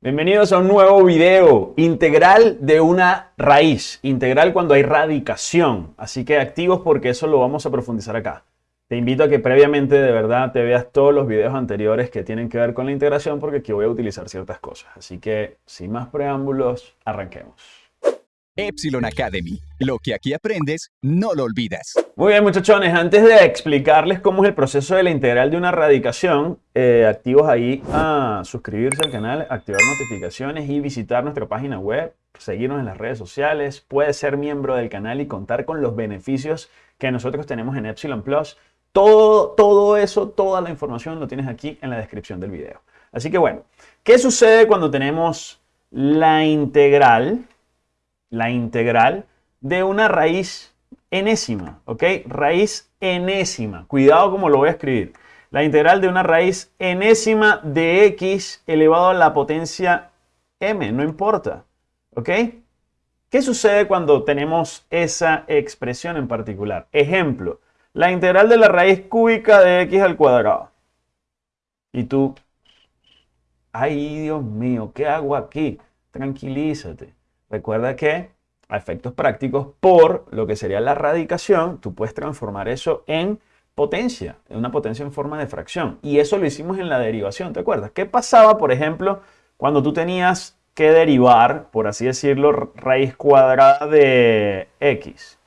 Bienvenidos a un nuevo video integral de una raíz, integral cuando hay radicación. Así que activos porque eso lo vamos a profundizar acá. Te invito a que previamente de verdad te veas todos los videos anteriores que tienen que ver con la integración porque aquí voy a utilizar ciertas cosas. Así que sin más preámbulos, arranquemos. Epsilon Academy. Lo que aquí aprendes, no lo olvidas. Muy bien, muchachones. Antes de explicarles cómo es el proceso de la integral de una radicación, eh, activos ahí a suscribirse al canal, activar notificaciones y visitar nuestra página web, seguirnos en las redes sociales. Puedes ser miembro del canal y contar con los beneficios que nosotros tenemos en Epsilon Plus. Todo, todo eso, toda la información lo tienes aquí en la descripción del video. Así que bueno, ¿qué sucede cuando tenemos la integral? La integral de una raíz enésima, ¿ok? Raíz enésima. Cuidado como lo voy a escribir. La integral de una raíz enésima de x elevado a la potencia m, no importa, ¿ok? ¿Qué sucede cuando tenemos esa expresión en particular? Ejemplo, la integral de la raíz cúbica de x al cuadrado. Y tú, ay Dios mío, ¿qué hago aquí? Tranquilízate. Recuerda que a efectos prácticos, por lo que sería la radicación, tú puedes transformar eso en potencia, en una potencia en forma de fracción. Y eso lo hicimos en la derivación, ¿te acuerdas? ¿Qué pasaba, por ejemplo, cuando tú tenías que derivar, por así decirlo, raíz cuadrada de x?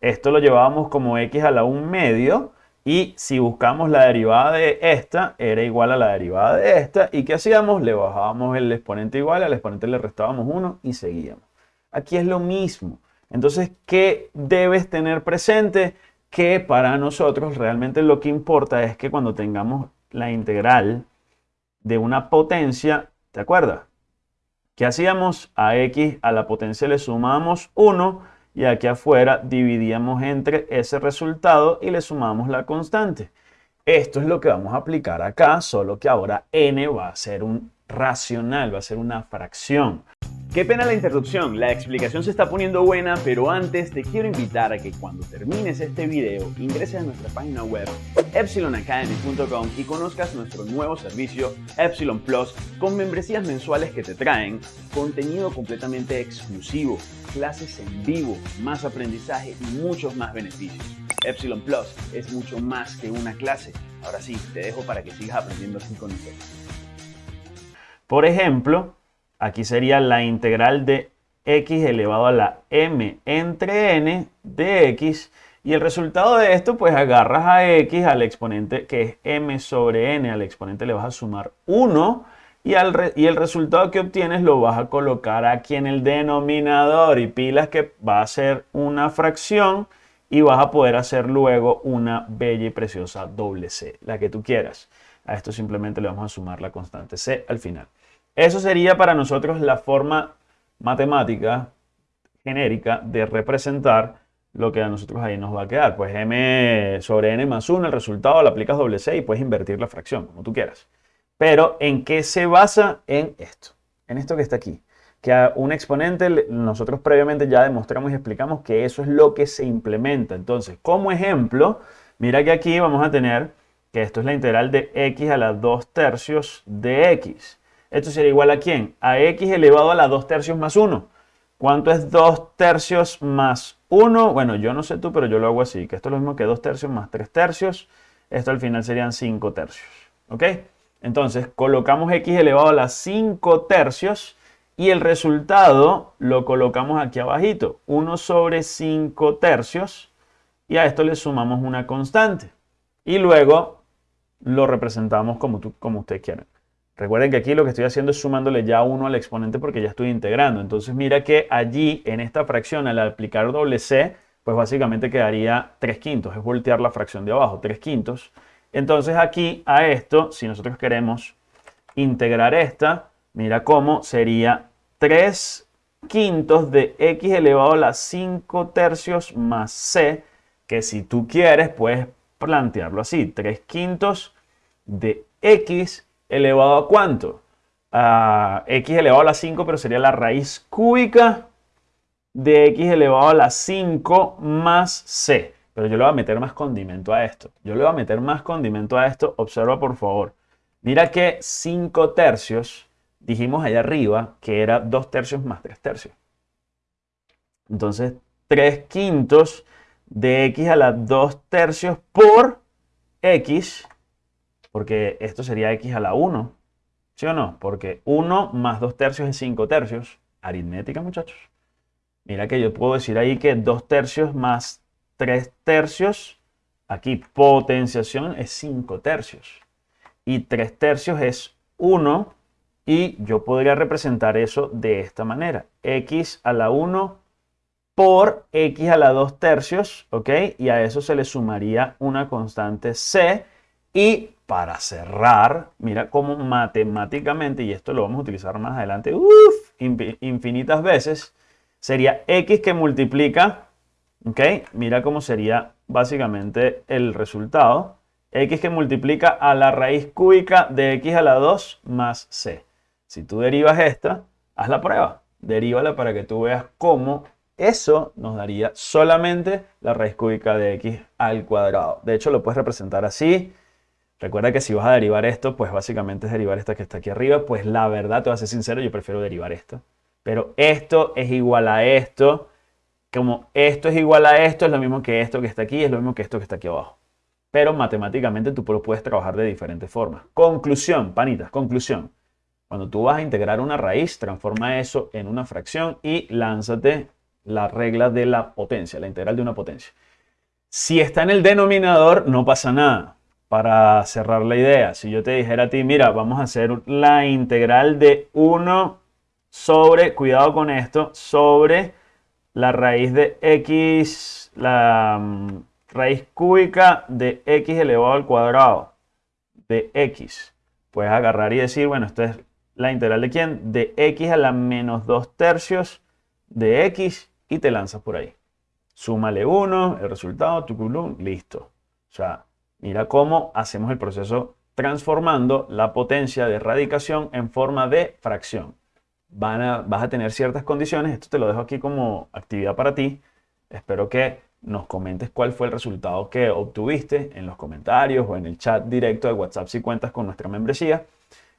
Esto lo llevábamos como x a la 1 medio y si buscamos la derivada de esta, era igual a la derivada de esta. ¿Y qué hacíamos? Le bajábamos el exponente igual, al exponente le restábamos 1 y seguíamos. Aquí es lo mismo. Entonces, ¿qué debes tener presente? Que para nosotros realmente lo que importa es que cuando tengamos la integral de una potencia, ¿te acuerdas? ¿Qué hacíamos? A x a la potencia le sumamos 1 y aquí afuera dividíamos entre ese resultado y le sumamos la constante. Esto es lo que vamos a aplicar acá, solo que ahora n va a ser un racional, va a ser una fracción. Qué pena la interrupción, la explicación se está poniendo buena, pero antes te quiero invitar a que cuando termines este video ingreses a nuestra página web epsilonacademy.com y conozcas nuestro nuevo servicio Epsilon Plus con membresías mensuales que te traen contenido completamente exclusivo, clases en vivo, más aprendizaje y muchos más beneficios. Epsilon Plus es mucho más que una clase. Ahora sí, te dejo para que sigas aprendiendo así con nosotros. Por ejemplo, Aquí sería la integral de x elevado a la m entre n de x. Y el resultado de esto, pues agarras a x al exponente que es m sobre n, al exponente le vas a sumar 1 y, al y el resultado que obtienes lo vas a colocar aquí en el denominador y pilas que va a ser una fracción y vas a poder hacer luego una bella y preciosa doble c, la que tú quieras. A esto simplemente le vamos a sumar la constante c al final. Eso sería para nosotros la forma matemática genérica de representar lo que a nosotros ahí nos va a quedar. Pues m sobre n más 1, el resultado, le aplicas doble c y puedes invertir la fracción, como tú quieras. Pero ¿en qué se basa? En esto, en esto que está aquí. Que a un exponente, nosotros previamente ya demostramos y explicamos que eso es lo que se implementa. Entonces, como ejemplo, mira que aquí vamos a tener que esto es la integral de x a la 2 tercios de x. Esto sería igual a quién? A x elevado a la 2 tercios más 1. ¿Cuánto es 2 tercios más 1? Bueno, yo no sé tú, pero yo lo hago así, que esto es lo mismo que 2 tercios más 3 tercios. Esto al final serían 5 tercios. ¿Ok? Entonces, colocamos x elevado a la 5 tercios y el resultado lo colocamos aquí abajito. 1 sobre 5 tercios y a esto le sumamos una constante. Y luego lo representamos como, tú, como ustedes quieran. Recuerden que aquí lo que estoy haciendo es sumándole ya 1 al exponente porque ya estoy integrando. Entonces mira que allí en esta fracción al aplicar doble c, pues básicamente quedaría 3 quintos. Es voltear la fracción de abajo, 3 quintos. Entonces aquí a esto, si nosotros queremos integrar esta, mira cómo sería 3 quintos de x elevado a la 5 tercios más c, que si tú quieres puedes plantearlo así, 3 quintos de x elevado a cuánto? A x elevado a la 5, pero sería la raíz cúbica de x elevado a la 5 más c. Pero yo le voy a meter más condimento a esto. Yo le voy a meter más condimento a esto. Observa por favor. Mira que 5 tercios dijimos allá arriba que era 2 tercios más 3 tercios. Entonces, 3 quintos de x a la 2 tercios por x, porque esto sería x a la 1, ¿sí o no? Porque 1 más 2 tercios es 5 tercios. Aritmética, muchachos. Mira que yo puedo decir ahí que 2 tercios más 3 tercios, aquí potenciación es 5 tercios. Y 3 tercios es 1 y yo podría representar eso de esta manera. x a la 1 por x a la 2 tercios, ¿ok? Y a eso se le sumaría una constante c. Y para cerrar, mira cómo matemáticamente, y esto lo vamos a utilizar más adelante, infinitas veces, sería x que multiplica, ¿ok? Mira cómo sería básicamente el resultado. x que multiplica a la raíz cúbica de x a la 2 más c. Si tú derivas esta, haz la prueba. Derívala para que tú veas cómo eso nos daría solamente la raíz cúbica de x al cuadrado. De hecho, lo puedes representar así. Recuerda que si vas a derivar esto, pues básicamente es derivar esta que está aquí arriba. Pues la verdad, te voy a ser sincero, yo prefiero derivar esto. Pero esto es igual a esto. Como esto es igual a esto, es lo mismo que esto que está aquí, es lo mismo que esto que está aquí abajo. Pero matemáticamente tú lo puedes trabajar de diferentes formas. Conclusión, panitas, conclusión. Cuando tú vas a integrar una raíz, transforma eso en una fracción y lánzate la regla de la potencia, la integral de una potencia. Si está en el denominador, no pasa nada. Para cerrar la idea, si yo te dijera a ti, mira, vamos a hacer la integral de 1 sobre, cuidado con esto, sobre la raíz de x, la mm, raíz cúbica de x elevado al cuadrado de x. Puedes agarrar y decir, bueno, esto es la integral de quién? De x a la menos 2 tercios de x y te lanzas por ahí. Súmale 1, el resultado, tu listo. O sea, mira cómo hacemos el proceso transformando la potencia de radicación en forma de fracción. Vas a tener ciertas condiciones, esto te lo dejo aquí como actividad para ti. Espero que nos comentes cuál fue el resultado que obtuviste en los comentarios o en el chat directo de WhatsApp si cuentas con nuestra membresía.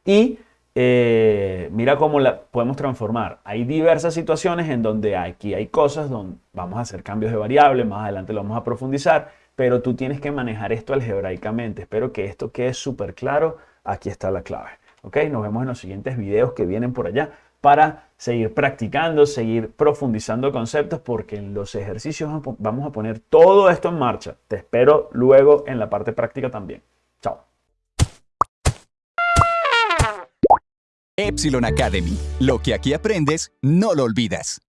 Y eh, mira cómo la podemos transformar. Hay diversas situaciones en donde aquí hay cosas donde vamos a hacer cambios de variables, más adelante lo vamos a profundizar, pero tú tienes que manejar esto algebraicamente. Espero que esto quede súper claro. Aquí está la clave. ¿Ok? Nos vemos en los siguientes videos que vienen por allá para seguir practicando, seguir profundizando conceptos, porque en los ejercicios vamos a poner todo esto en marcha. Te espero luego en la parte práctica también. Chao. Epsilon Academy. Lo que aquí aprendes, no lo olvidas.